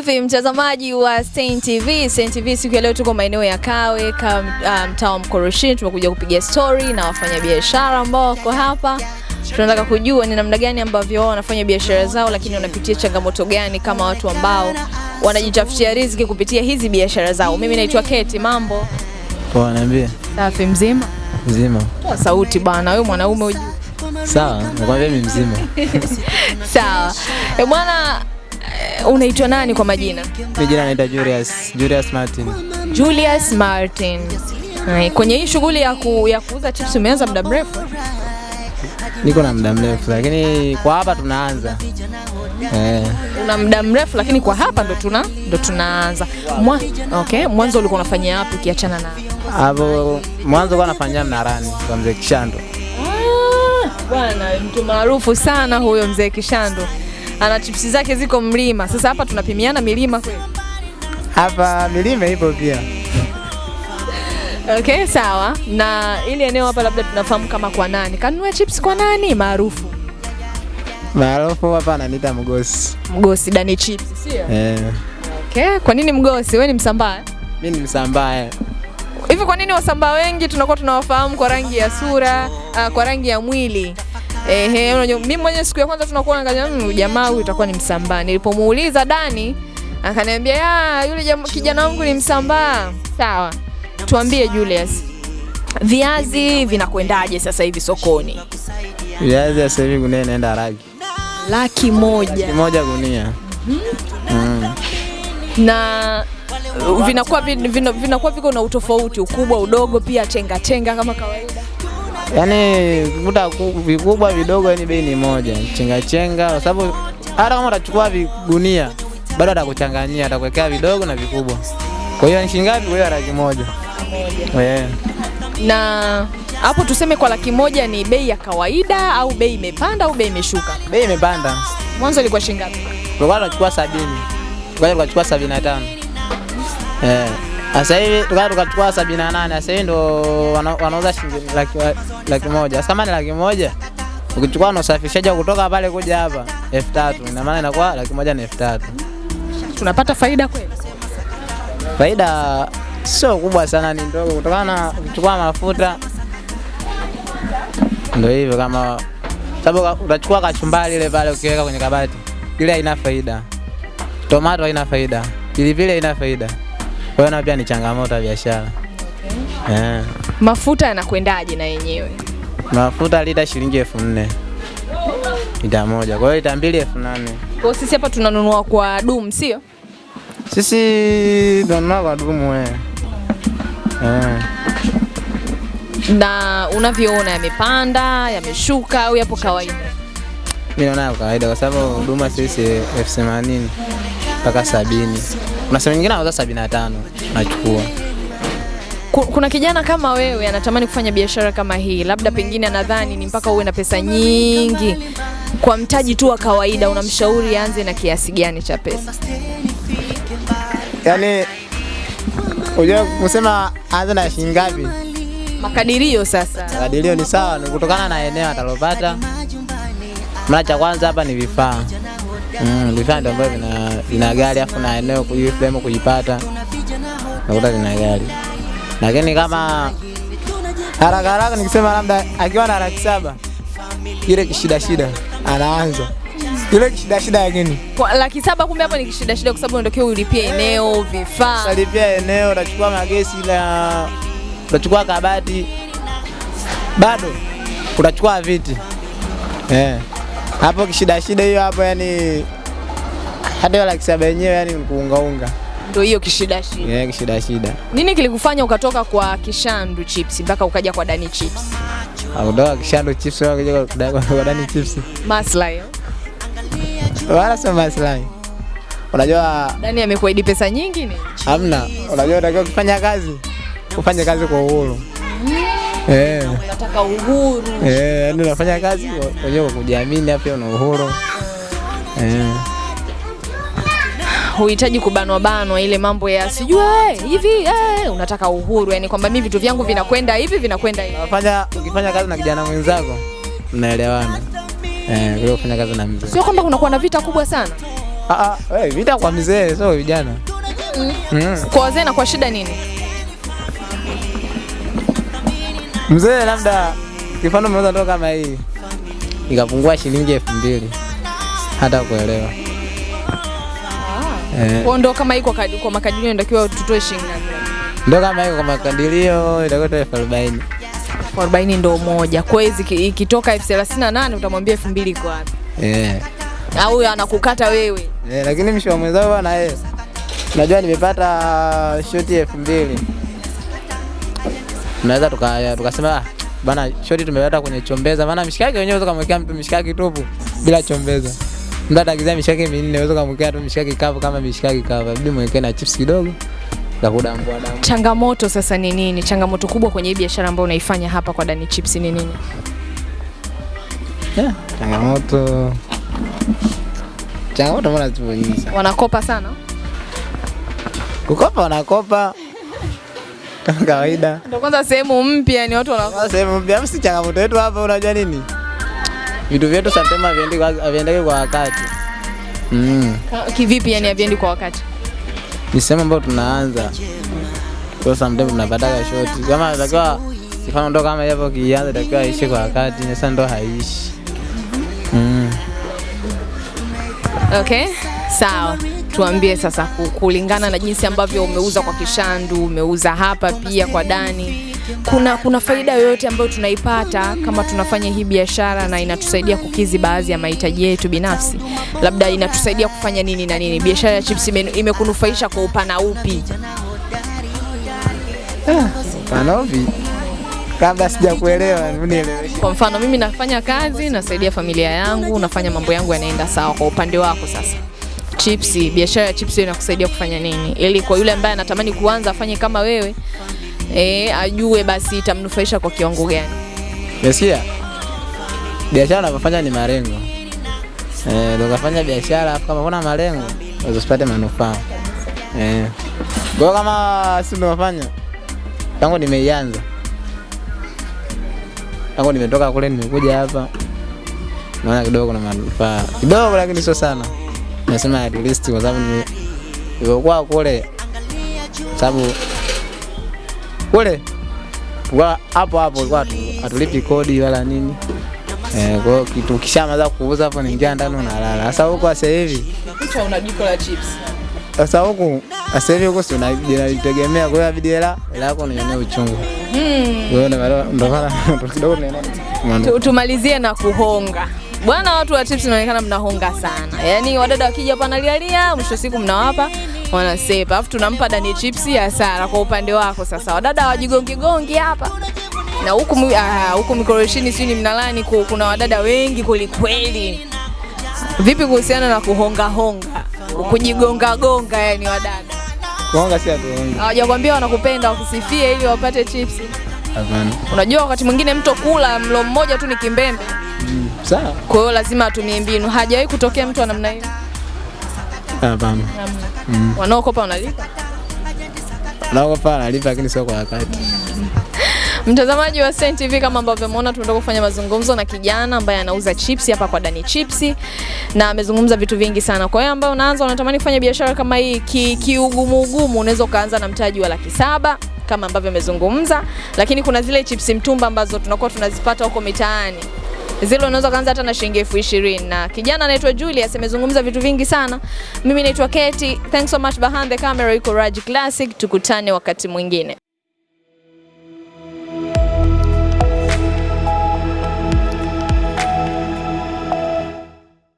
vipi mtazamaji wa Stein TV? Stein TV siku ya leo tuko maeneo ya Kawe ka mtaa wa Mkoroshini, tumekuja kupiga story na wafanyabiashara ambao wako hapa. Tunataka kujua ni namna gani ambavyo wao wanafanya biashara zao, lakini wanapitia changamoto gani kama watu ambao wanajitafutia riziki kupitia hizi biashara zao. Mimi naitwa Keti, mambo Poa, niambie. safi, mzima? Mzima. Toa sauti bana, wewe mwanaume. Sawa, nakwambia mimi mzima. Sawa. E bwana, unaitwa nani kwa majina? Mimi jina naitwa Julius, Julius Martin. Julius Martin. Hai, Kwenye hii shughuli ya, ku, ya kuuza chips umeanza muda mrefu? Niko na muda mrefu lakini kwa hapa tunaanza. Eh, Una muda mrefu lakini kwa hapa ndo tuna ndo tunaanza. Mwa, okay, mwanzo ulikuwa unafanyia wapi ukiachana na hapo mwanzo kwa nafanyia Mnarani kwa mzee Kishando. Ah, Bwana mtu maarufu sana huyo mzee Kishando. Ana chipsi zake ziko mlima. Sasa hapa tunapimiana milima kweli. Hapa milima ipo pia. Okay, sawa. Na ili eneo hapa labda tunafahamu kama kwa nani? Kanunua chips kwa nani maarufu? Maarufu hapa ananiita Mgosi. Mgosi Dani Chips, sio? Eh, Okay, kwa nini Mgosi? Wewe ni Msambaa? mimi ni Msambaa. Hivi kwa nini Wasambaa wengi tunakuwa tunawafahamu kwa rangi ya sura, uh, kwa rangi ya mwili? Ehe, unajua mimi mwenyewe siku ya kwanza tunakuwa naangalia mmm, jamaa huyu itakuwa ni Msambaa. Nilipomuuliza Dani akaniambia ya yule kijana wangu ni Msambaa. Sawa. Tuambie Julius. Viazi vinakwendaje sasa hivi sokoni? Viazi sasa hivi gunia inaenda laki Laki moja. laki moja gunia. Mm. Mm. Na vinakuwa vinakuwa viko na utofauti, ukubwa, udogo, pia tenga tenga kama kawaida. Yaani kuta vikubwa vidogo, yani bei ni moja, chenga chenga, kwa sababu hata kama utachukua vigunia bado atakuchanganyia, atakuwekea vidogo na vikubwa. Kwa hiyo ni shilingi ngapi? Kwa hiyo laki moja. Yeah. na hapo tuseme kwa laki moja ni bei ya kawaida au bei imepanda au bei imeshuka? bei imepanda. Mwanzo ilikuwa shilingi ngapi? Tulikuwa tunachukua sabini, tukaja tukachukua sabini na tano. Eh, sasa hivi tukawa tukachukua sabini na nane. Sasa hivi ndo wana- wanauza shilingi laki, laki moja. Sasa kama ni laki moja ukichukua na usafirishaji kutoka pale kuja hapa elfu tatu ina maana inakuwa laki moja na elfu tatu. Tunapata faida kweli? Faida sio kubwa sana, ni ndogo kutokana na kuchukua mafuta ndio hivyo, kama sababu utachukua kachumbari ile pale ukiweka kwenye kabati, ile haina faida. Tomato haina faida, pilipili haina faida. Kwa hiyo na pia ni changamoto ya biashara. Okay. Yeah. Mafuta yanakwendaje na yenyewe? mafuta lita shilingi elfu nne lita moja, kwa hiyo lita mbili elfu nane. Kwa sisi hapa tunanunua kwa dum, sio? Sisi tunanunua kwa dumu eh. Yeah. Na unavyoona yamepanda, yameshuka au yapo kawaida? Mimi naona kawaida kwa sababu huduma sisi elfu themanini mpaka sabini. Kuna sehemu nyingine anauza sabini na tano nachukua. Kuna kijana kama wewe anatamani kufanya biashara kama hii, labda pengine anadhani ni mpaka uwe na pesa nyingi. Kwa mtaji tu wa kawaida, unamshauri aanze na kiasi gani cha pesa? Yaani unajua kusema anza na shilingi ngapi? Makadirio sasa. Makadirio ni sawa, ni kutokana na eneo atalopata. Mara cha kwanza hapa ni vifaa. Mm, vifaa ndio ambavyo vina, vina gari afu na eneo kuji frame kujipata. Nakuta vina gari. Lakini kama haraka haraka nikisema labda akiwa na laki saba ile kishida shida anaanza ile kishida shida lakini laki saba kumbe hapo ni kishida shida, kwa sababu unatakiwa ulipie eneo, vifaa. utalipia eneo, unachukua magesi na unachukua kabati, bado unachukua viti eh. Hapo kishida shida hiyo hapo, yani hata hiyo laki saba yenyewe yani ni kuungaunga Ndio hiyo kishida shida. Yeah, kishida shida. Nini kilikufanya ukatoka kwa Kishandu Chips mpaka ukaja kwa Dani Chips? Kutoka kishando chips kuja kwa- Dani chips, Maslahi. wala sio maslahi. Unajua Dani amekuahidi pesa nyingi ni? hamna, unajua unatakiwa kufanya kazi ufanye kazi kwa uhuru eh. Unataka uhuru. Eh, yani unafanya kazi wenyewe kwa kujiamini, afya una uhuru eh. Huhitaji kubanwa banwa ile mambo ya sijui hivi eh, unataka uhuru, yani kwamba mimi vitu vyangu vinakwenda hivi vinakwenda hivi. Unafanya ukifanya kazi na kijana mwenzako mnaelewana eh, vile kufanya kazi na mzee. Sio kwamba kunakuwa na vita kubwa sana. Ah, ah, hey, vita kwa mzee sio vijana. Mm. Kwa wazee na kwa shida nini? Mzee labda kifano umeuza ndoo kama hii ikapungua shilingi elfu mbili hata kuelewa. Eh, Kwa ndo kama iko kadi- kwa makadirio inatakiwa tutoe shilingi ngapi? ndoo kama hii kwa makadirio itakuwa elfu arobaini. Elfu arobaini ndo moja. Kwa hiyo ikitoka elfu thelathini na nane utamwambia elfu mbili iko wapi? Eh. Au anakukata wewe? Eh, lakini mshi wa mwenzao bwana yeye. Najua nimepata shoti elfu mbili. Tunaweza tuka tukasema ah, bana shoti tumeleta kwenye chombeza. Maana mishikaki wenyewe unaweza kumwekea mtu mishikaki tupu bila chombeza. Mtu atagizia mishikaki minne unaweza kumwekea tu mishikaki kavu kama mishikaki kavu. bidi mwekee na chips kidogo. za kudambua damu. Changamoto sasa ni nini? Changamoto kubwa kwenye hii biashara ambayo unaifanya hapa kwa Dani Chips ni nini? Yeah, changamoto changamoto mbona zipo nyingi sana. Wanakopa sana? Kukopa wanakopa kama kawaida. Ndio kwanza sehemu mpya ni watu wanakuwa sehemu mpya, si changamoto yetu hapa, unajua nini, vitu vyetu sometimes haviendeki kwa wakati mm. kivipi yani haviendi kwa wakati? Ni sehemu ambayo tunaanza kwa sometimes tunapataga shoti kama natakiwa mfano ndo kama hapo kianza takiwa aishi kwa wakati, sasa ndo haishi mm. Okay, sawa. Tuambie sasa kulingana na jinsi ambavyo umeuza kwa Kishandu, umeuza hapa pia kwa Dani, kuna kuna faida yoyote ambayo tunaipata kama tunafanya hii biashara na inatusaidia kukizi baadhi ya mahitaji yetu binafsi? Labda inatusaidia kufanya nini na nini? Biashara ya chips ime- imekunufaisha kwa upana upi? Panovi, kabla sijakuelewa, nieleweshe. Kwa mfano mimi nafanya kazi, nasaidia familia yangu, nafanya mambo yangu yanaenda sawa. Kwa upande wako sasa, chipsi, biashara ya chipsi inakusaidia kufanya nini, ili kwa yule ambaye anatamani kuanza afanye kama wewe e, ajue basi itamnufaisha kwa kiwango gani? Umesikia? Biashara unavyofanya ni malengo. Eh, ndio kafanya biashara kama kuna malengo usipate manufaa. Eh. Kwa kama si unafanya tangu nimeianza. Tangu nimetoka kule nimekuja hapa. Naona kidogo kuna manufaa. Kidogo lakini sio sana. Nasema at least kwa sababu ni nilikuwa kule sababu kule kwa hapo hapo kwa atulipi hatulipi kodi wala nini. Eh, kwa kitu kishamaliza kuuza hapo niingia ndani unalala. Sasa huko sasa hivi Kichwa una jiko la chips. sasa huko sasa hivi huko si unajitegemea, kwa hiyo inabidi hela yako unionee uchungu. Hmm. Kwa hiyo ndio maana- ndio kidogo Tumalizie na kuhonga. Bwana, watu wa chips inaonekana mnahonga sana. Yaani wadada wakija hapa nalialia, mwisho siku mnawapa wanasepa, alafu tunampa Dani chips hasara. Kwa upande wako sasa, wadada wajigongi gongi hapa na huku ah, huku mikoroshini, sijui ni mnalani kuna wadada wengi kwelikweli. Vipi kuhusiana na kuhonga honga, kujigonga gonga, yani wadada kuhonga? si atuhonga hawajakwambia wanakupenda wakusifie ili wapate chips? Hapana. Unajua wakati mwingine mtu kula mlo mmoja tu ni kimbembe Mm, Sawa. kwa hiyo lazima atumie mbinu. Hajawahi kutokea mtu wa namna hiyo. Hapana. Mm. Wanaokopa wanalipa. Wanaokopa wanalipa lakini sio kwa wakati. Mtazamaji wa Sen TV, kama ambavyo umeona, tumetoka kufanya mazungumzo na kijana ambaye anauza chips hapa kwa Dani Chips na amezungumza vitu vingi sana. Kwa hiyo ambao unaanza unatamani kufanya biashara kama hii ki- kiugumu ugumu, unaweza ukaanza na mtaji wa laki saba kama ambavyo amezungumza, lakini kuna zile chips mtumba ambazo tunakuwa tunazipata huko mitaani zile unaweza kuanza hata na shilingi elfu ishirini na kijana anaitwa Julius amezungumza vitu vingi sana. Mimi naitwa Keti. Thanks so much behind the camera, iko Raj Classic. Tukutane wakati mwingine.